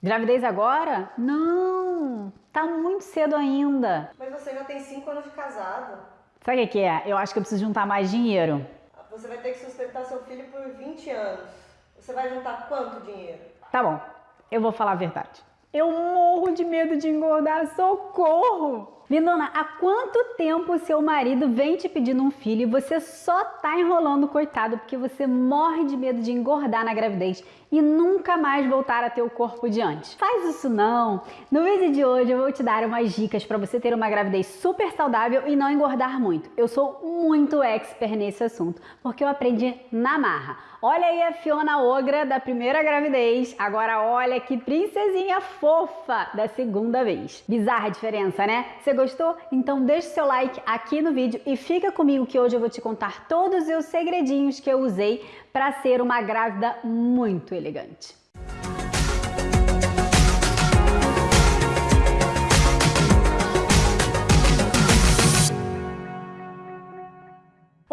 Gravidez agora? Não, tá muito cedo ainda. Mas você já tem 5 anos de casado. Sabe o que é? Eu acho que eu preciso juntar mais dinheiro. Você vai ter que sustentar seu filho por 20 anos. Você vai juntar quanto dinheiro? Tá bom, eu vou falar a verdade. Eu morro de medo de engordar, socorro! Lindona, há quanto tempo seu marido vem te pedindo um filho e você só tá enrolando, coitado, porque você morre de medo de engordar na gravidez e nunca mais voltar a ter o corpo de antes? Faz isso não! No vídeo de hoje eu vou te dar umas dicas para você ter uma gravidez super saudável e não engordar muito. Eu sou muito expert nesse assunto, porque eu aprendi na marra. Olha aí a Fiona Ogra da primeira gravidez, agora olha que princesinha fofa da segunda vez. Bizarra diferença, né? Você gostou? Então deixa seu like aqui no vídeo e fica comigo que hoje eu vou te contar todos os segredinhos que eu usei para ser uma grávida muito elegante.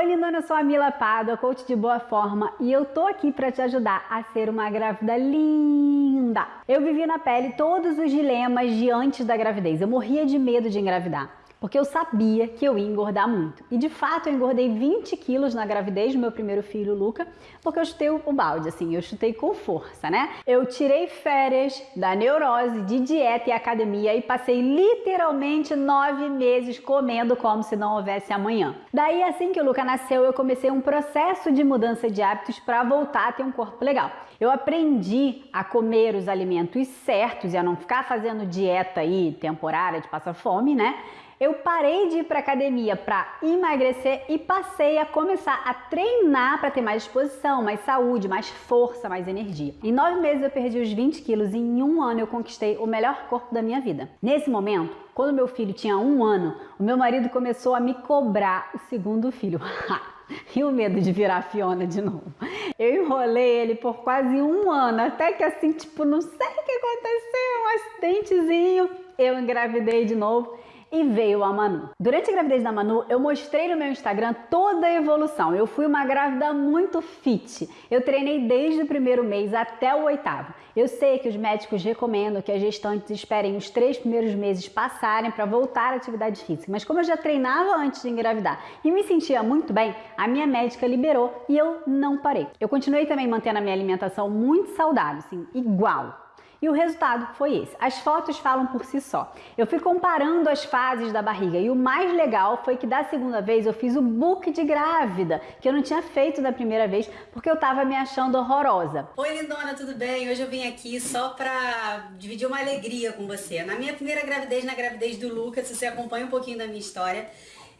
Oi lindona, eu sou a Mila Pádua, coach de boa forma e eu tô aqui para te ajudar a ser uma grávida linda. Eu vivi na pele todos os dilemas de antes da gravidez, eu morria de medo de engravidar porque eu sabia que eu ia engordar muito. E de fato eu engordei 20 quilos na gravidez do meu primeiro filho, Luca, porque eu chutei o balde, assim, eu chutei com força, né? Eu tirei férias da neurose, de dieta e academia e passei literalmente nove meses comendo como se não houvesse amanhã. Daí, assim que o Luca nasceu, eu comecei um processo de mudança de hábitos para voltar a ter um corpo legal. Eu aprendi a comer os alimentos certos e a não ficar fazendo dieta aí temporária de passar fome, né? Eu parei de ir para academia para emagrecer e passei a começar a treinar para ter mais disposição, mais saúde, mais força, mais energia. Em nove meses eu perdi os 20 quilos e em um ano eu conquistei o melhor corpo da minha vida. Nesse momento, quando meu filho tinha um ano, o meu marido começou a me cobrar o segundo filho. e o medo de virar Fiona de novo. Eu enrolei ele por quase um ano, até que assim, tipo, não sei o que aconteceu, um acidentezinho, eu engravidei de novo e veio a Manu. Durante a gravidez da Manu, eu mostrei no meu Instagram toda a evolução. Eu fui uma grávida muito fit. Eu treinei desde o primeiro mês até o oitavo. Eu sei que os médicos recomendam que as gestantes esperem os três primeiros meses passarem para voltar à atividade física, mas como eu já treinava antes de engravidar e me sentia muito bem, a minha médica liberou e eu não parei. Eu continuei também mantendo a minha alimentação muito saudável, assim, igual. E o resultado foi esse. As fotos falam por si só. Eu fui comparando as fases da barriga e o mais legal foi que da segunda vez eu fiz o book de grávida, que eu não tinha feito da primeira vez porque eu tava me achando horrorosa. Oi lindona, tudo bem? Hoje eu vim aqui só pra dividir uma alegria com você. Na minha primeira gravidez, na gravidez do Lucas, se você acompanha um pouquinho da minha história,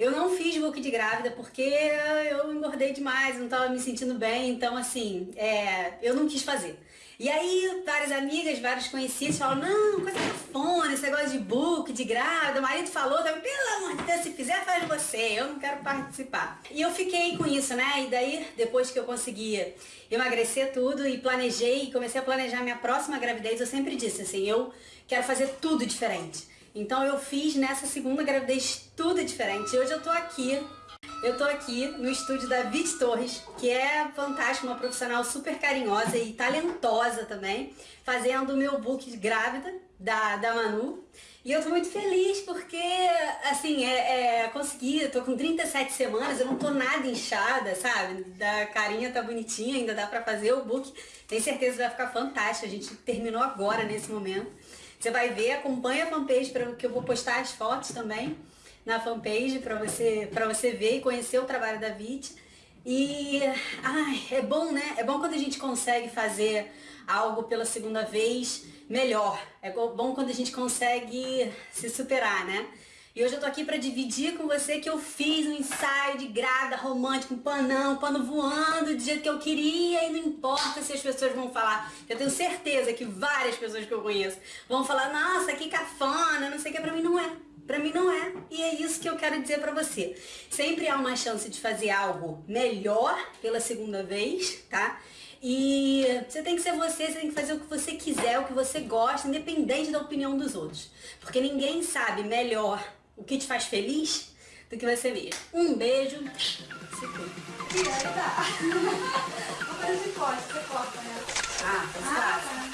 eu não fiz book de grávida porque eu engordei demais, não estava me sentindo bem, então assim, é, eu não quis fazer. E aí várias amigas, vários conhecidos falam, não, coisa cafona, esse negócio de book, de grávida, o marido falou, pelo amor de Deus, se fizer faz você, eu não quero participar. E eu fiquei com isso, né? E daí, depois que eu consegui emagrecer tudo e planejei, comecei a planejar minha próxima gravidez, eu sempre disse assim, eu quero fazer tudo diferente. Então eu fiz nessa segunda gravidez tudo diferente. Hoje eu tô aqui, eu tô aqui no estúdio da Vit Torres, que é fantástica, uma profissional super carinhosa e talentosa também, fazendo o meu book grávida da, da Manu. E eu tô muito feliz porque, assim, é, é, consegui, eu tô com 37 semanas, eu não tô nada inchada, sabe? Da carinha tá bonitinha, ainda dá pra fazer o book. Tenho certeza que vai ficar fantástico, a gente terminou agora, nesse momento. Você vai ver, acompanha a fanpage para que eu vou postar as fotos também na fanpage para você, pra você ver e conhecer o trabalho da VIT. E ai, é bom, né? É bom quando a gente consegue fazer algo pela segunda vez melhor. É bom quando a gente consegue se superar, né? E hoje eu tô aqui para dividir com você que eu fiz um ensaio de grávida romântico, um panão, um pano voando do jeito que eu queria e não importa se as pessoas vão falar. Eu tenho certeza que várias pessoas que eu conheço vão falar, nossa, que cafona, não sei o que, pra mim não é. Pra mim não é. E é isso que eu quero dizer pra você. Sempre há uma chance de fazer algo melhor pela segunda vez, tá? E você tem que ser você, você tem que fazer o que você quiser, o que você gosta, independente da opinião dos outros. Porque ninguém sabe melhor o que te faz feliz do que você mesmo. Um beijo. Se cuida. E aí tá. Vou fazer de corte, você corta, né? Ah, tá ah, tá.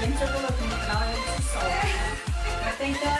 Lembra que eu coloquei no canal, é eu se solta, né? Até então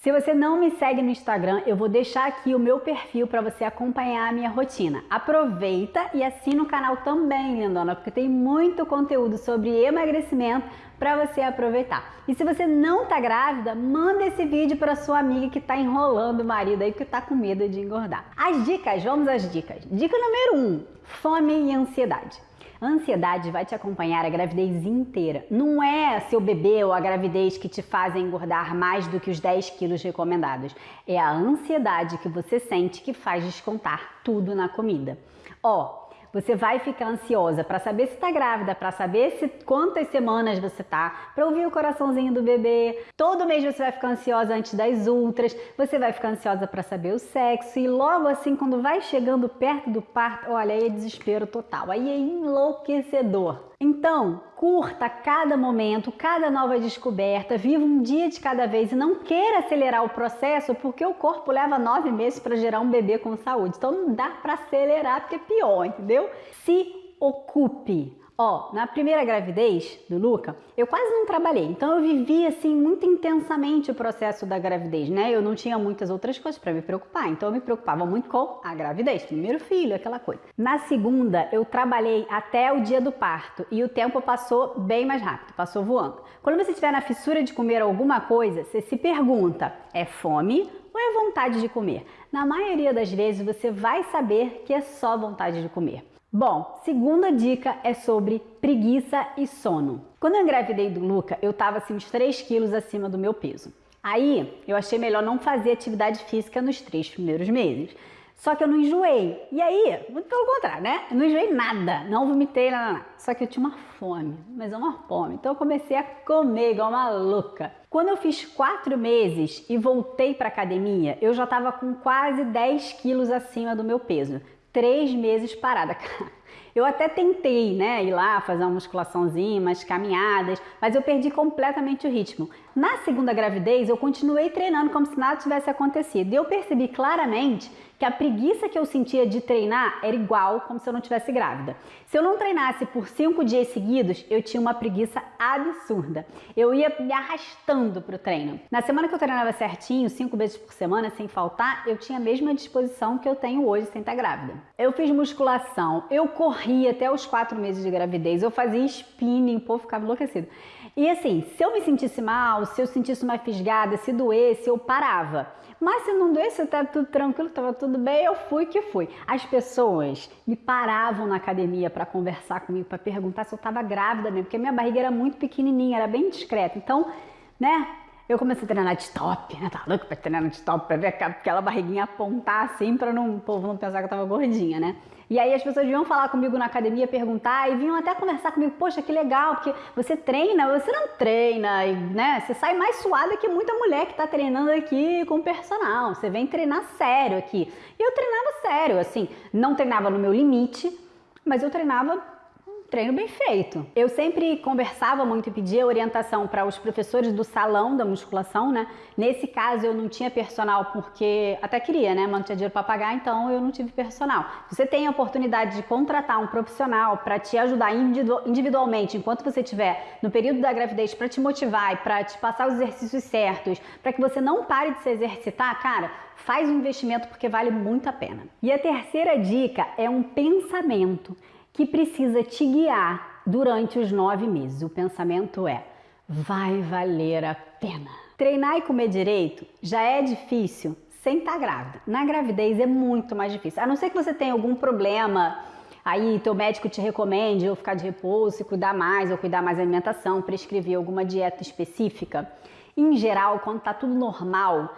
Se você não me segue no Instagram, eu vou deixar aqui o meu perfil para você acompanhar a minha rotina. Aproveita e assina o canal também, lindona, porque tem muito conteúdo sobre emagrecimento para você aproveitar. E se você não tá grávida, manda esse vídeo para sua amiga que tá enrolando o marido aí que tá com medo de engordar. As dicas, vamos às dicas. Dica número 1: um, fome e ansiedade. A ansiedade vai te acompanhar a gravidez inteira. Não é seu bebê ou a gravidez que te fazem engordar mais do que os 10 quilos recomendados. É a ansiedade que você sente que faz descontar tudo na comida. Ó, você vai ficar ansiosa para saber se está grávida, para saber se quantas semanas você tá, para ouvir o coraçãozinho do bebê. Todo mês você vai ficar ansiosa antes das ultras, você vai ficar ansiosa para saber o sexo e logo assim quando vai chegando perto do parto, olha, aí é desespero total, aí é enlouquecedor. Então, curta cada momento, cada nova descoberta, viva um dia de cada vez e não queira acelerar o processo porque o corpo leva nove meses para gerar um bebê com saúde. Então não dá para acelerar porque é pior, entendeu? Se ocupe, Ó, na primeira gravidez do Luca, eu quase não trabalhei, então eu vivi assim muito intensamente o processo da gravidez, né? Eu não tinha muitas outras coisas para me preocupar, então eu me preocupava muito com a gravidez, primeiro filho, aquela coisa. Na segunda, eu trabalhei até o dia do parto e o tempo passou bem mais rápido, passou voando. Quando você estiver na fissura de comer alguma coisa, você se pergunta: é fome ou é vontade de comer? Na maioria das vezes você vai saber que é só vontade de comer. Bom, segunda dica é sobre preguiça e sono. Quando eu engravidei do Luca, eu tava assim uns 3 quilos acima do meu peso. Aí eu achei melhor não fazer atividade física nos três primeiros meses. Só que eu não enjoei. E aí, muito pelo contrário, né? Eu não enjoei nada, não vomitei, nada, nada. Só que eu tinha uma fome, mas é uma fome. Então eu comecei a comer igual uma louca. Quando eu fiz quatro meses e voltei para academia, eu já estava com quase 10 quilos acima do meu peso três meses parada. Eu até tentei, né, ir lá fazer uma musculaçãozinha, umas caminhadas, mas eu perdi completamente o ritmo. Na segunda gravidez, eu continuei treinando como se nada tivesse acontecido. E eu percebi claramente que a preguiça que eu sentia de treinar era igual como se eu não tivesse grávida. Se eu não treinasse por cinco dias seguidos, eu tinha uma preguiça absurda. Eu ia me arrastando para o treino. Na semana que eu treinava certinho, cinco vezes por semana, sem faltar, eu tinha a mesma disposição que eu tenho hoje sem estar grávida. Eu fiz musculação, eu corria até os quatro meses de gravidez, eu fazia spinning, o povo ficava enlouquecido. E assim, se eu me sentisse mal, se eu sentisse uma fisgada, se doesse, eu parava. Mas se não doesse, estava tudo tranquilo, estava tudo bem, eu fui que fui. As pessoas me paravam na academia para conversar comigo, para perguntar se eu estava grávida mesmo, porque minha barriga era muito pequenininha, era bem discreta. Então, né, eu comecei a treinar de top, né? Tava louco pra treinar de top, pra ver aquela barriguinha apontar assim, pra não, o povo não pensar que eu tava gordinha, né? E aí as pessoas vinham falar comigo na academia, perguntar e vinham até conversar comigo, poxa, que legal, porque você treina, você não treina, né? Você sai mais suada que muita mulher que tá treinando aqui com personal. Você vem treinar sério aqui. E eu treinava sério, assim, não treinava no meu limite, mas eu treinava treino bem feito. Eu sempre conversava muito e pedia orientação para os professores do salão da musculação, né? Nesse caso eu não tinha personal porque até queria, né? Mas não tinha dinheiro para pagar, então eu não tive personal. Você tem a oportunidade de contratar um profissional para te ajudar individualmente enquanto você estiver no período da gravidez para te motivar e para te passar os exercícios certos, para que você não pare de se exercitar, cara, faz um investimento porque vale muito a pena. E a terceira dica é um pensamento que precisa te guiar durante os nove meses. O pensamento é: vai valer a pena. Treinar e comer direito já é difícil sem estar tá grávida. Na gravidez é muito mais difícil. A não ser que você tenha algum problema, aí teu médico te recomende ou ficar de repouso e cuidar mais, ou cuidar mais da alimentação, prescrever alguma dieta específica. Em geral, quando tá tudo normal,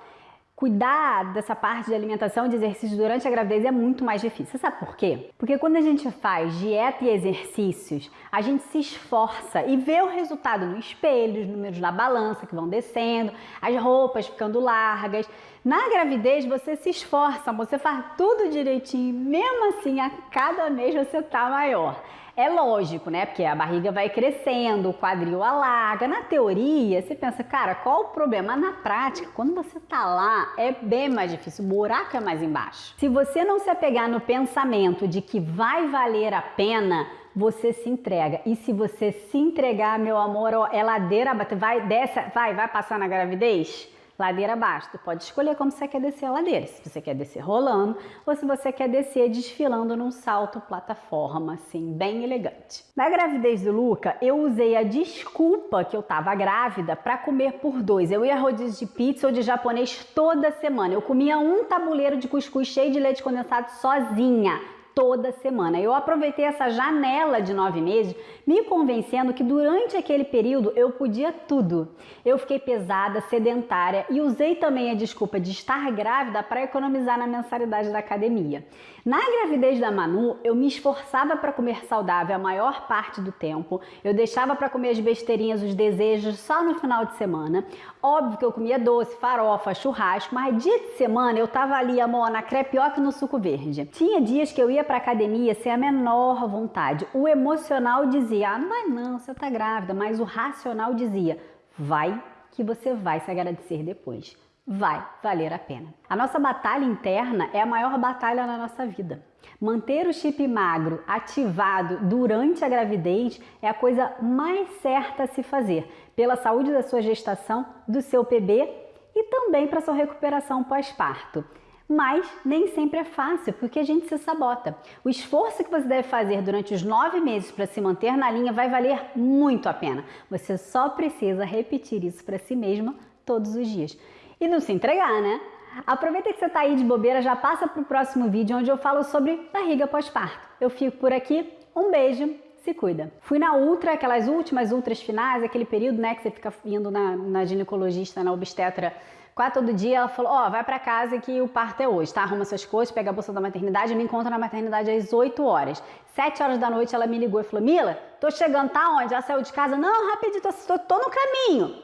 cuidar dessa parte de alimentação e de exercício durante a gravidez é muito mais difícil. Você sabe por quê? Porque quando a gente faz dieta e exercícios, a gente se esforça e vê o resultado no espelho, os números na balança que vão descendo, as roupas ficando largas. Na gravidez você se esforça, você faz tudo direitinho, mesmo assim a cada mês você tá maior. É lógico, né? Porque a barriga vai crescendo, o quadril alarga. Na teoria, você pensa, cara, qual o problema? Na prática, quando você tá lá, é bem mais difícil, o buraco é mais embaixo. Se você não se apegar no pensamento de que vai valer a pena, você se entrega. E se você se entregar, meu amor, ó, é ladeira, vai, desce, vai, vai passar na gravidez? Ladeira abaixo. Tu pode escolher como você quer descer a ladeira. Se você quer descer rolando ou se você quer descer desfilando num salto plataforma, assim, bem elegante. Na gravidez do Luca, eu usei a desculpa que eu tava grávida para comer por dois. Eu ia rodízio de pizza ou de japonês toda semana. Eu comia um tabuleiro de cuscuz cheio de leite condensado sozinha toda semana. Eu aproveitei essa janela de nove meses, me convencendo que durante aquele período eu podia tudo. Eu fiquei pesada, sedentária e usei também a desculpa de estar grávida para economizar na mensalidade da academia. Na gravidez da Manu, eu me esforçava para comer saudável a maior parte do tempo. Eu deixava para comer as besteirinhas, os desejos só no final de semana. Óbvio que eu comia doce, farofa, churrasco, mas dia de semana eu tava ali, amor, na crepioca e no suco verde. Tinha dias que eu ia para academia sem a menor vontade. O emocional dizia: "Ah, não vai não, você tá grávida", mas o racional dizia: "Vai que você vai se agradecer depois" vai valer a pena. A nossa batalha interna é a maior batalha na nossa vida. Manter o chip magro ativado durante a gravidez é a coisa mais certa a se fazer pela saúde da sua gestação, do seu bebê e também para sua recuperação pós-parto. Mas nem sempre é fácil, porque a gente se sabota. O esforço que você deve fazer durante os nove meses para se manter na linha vai valer muito a pena. Você só precisa repetir isso para si mesma todos os dias e não se entregar, né? Aproveita que você está aí de bobeira, já passa para o próximo vídeo onde eu falo sobre barriga pós-parto. Eu fico por aqui, um beijo, se cuida. Fui na ultra, aquelas últimas ultras finais, aquele período né, que você fica indo na, na ginecologista, na obstetra, quase todo dia, ela falou, ó, oh, vai para casa que o parto é hoje, tá? Arruma suas coisas, pega a bolsa da maternidade, me encontra na maternidade às 8 horas. 7 horas da noite ela me ligou e falou, Mila, tô chegando, tá onde? Já saiu de casa? Não, rapidinho, tô, tô no caminho.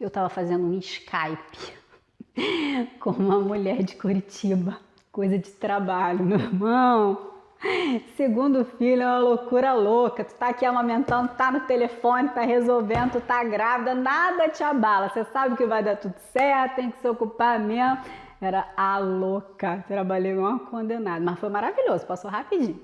Eu tava fazendo um Skype com uma mulher de Curitiba. Coisa de trabalho, meu irmão. Segundo filho é uma loucura louca. Tu tá aqui amamentando, tá no telefone, tá resolvendo, tu tá grávida, nada te abala. Você sabe que vai dar tudo certo, tem que se ocupar mesmo. Era a louca. Trabalhei igual uma condenada, mas foi maravilhoso, passou rapidinho.